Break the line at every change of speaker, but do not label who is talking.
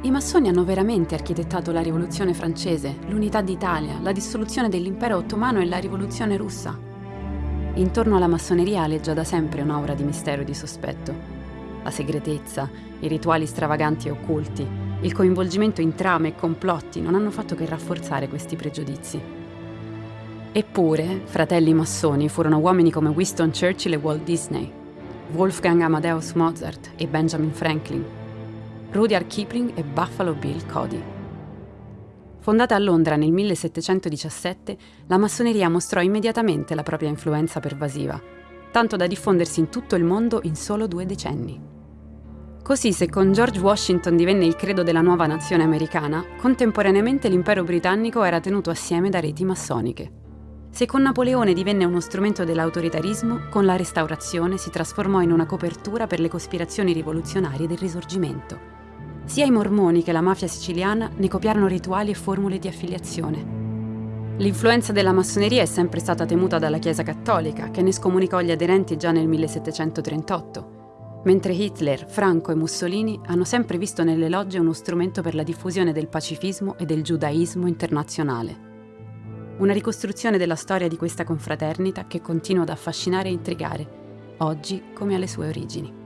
I massoni hanno veramente architettato la rivoluzione francese, l'unità d'Italia, la dissoluzione dell'impero ottomano e la rivoluzione russa. Intorno alla massoneria aleggia da sempre un'aura di mistero e di sospetto. La segretezza, i rituali stravaganti e occulti, il coinvolgimento in trame e complotti non hanno fatto che rafforzare questi pregiudizi. Eppure, fratelli massoni furono uomini come Winston Churchill e Walt Disney, Wolfgang Amadeus Mozart e Benjamin Franklin, Rudyard Kipling e Buffalo Bill Cody. Fondata a Londra nel 1717, la massoneria mostrò immediatamente la propria influenza pervasiva, tanto da diffondersi in tutto il mondo in solo due decenni. Così, se con George Washington divenne il credo della nuova nazione americana, contemporaneamente l'impero britannico era tenuto assieme da reti massoniche. Se con Napoleone divenne uno strumento dell'autoritarismo, con la Restaurazione si trasformò in una copertura per le cospirazioni rivoluzionarie del Risorgimento. Sia i mormoni che la mafia siciliana ne copiarono rituali e formule di affiliazione. L'influenza della massoneria è sempre stata temuta dalla Chiesa cattolica, che ne scomunicò gli aderenti già nel 1738, mentre Hitler, Franco e Mussolini hanno sempre visto nelle logge uno strumento per la diffusione del pacifismo e del giudaismo internazionale. Una ricostruzione della storia di questa confraternita che continua ad affascinare e intrigare, oggi come alle sue origini.